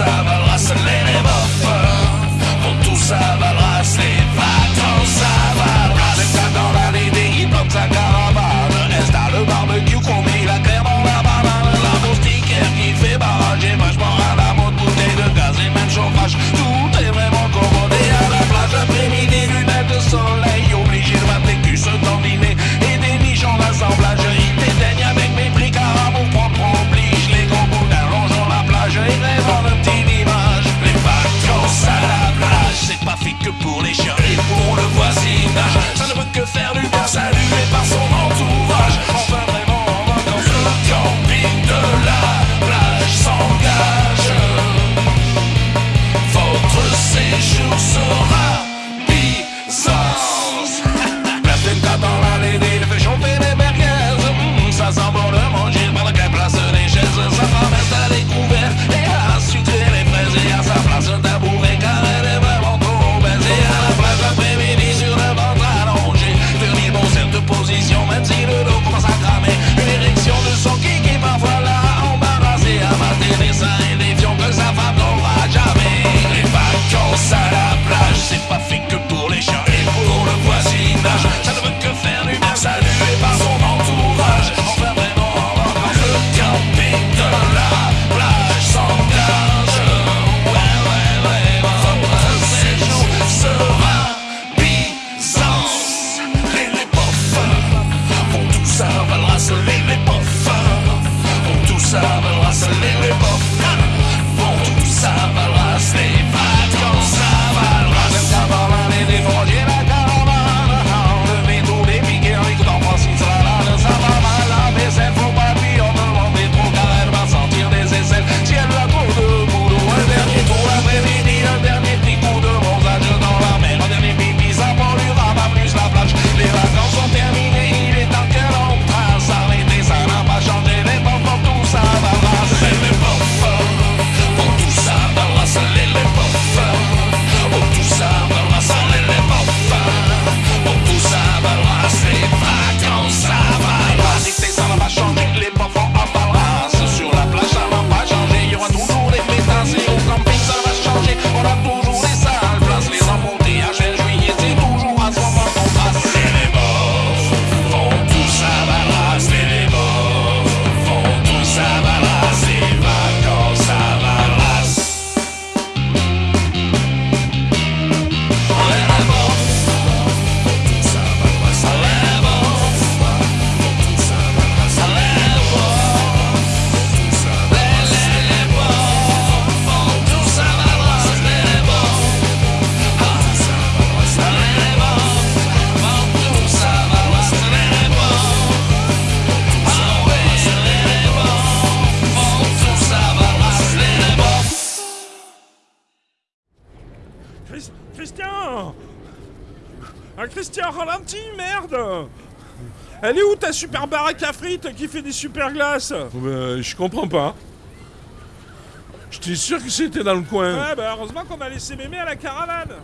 Sabbath. Chris- Christian Christian, ralentis, merde Elle est où ta super baraque à frites qui fait des super glaces Bah, je comprends pas. J'étais sûr que c'était dans le coin. Ouais, bah heureusement qu'on a laissé mémé à la caravane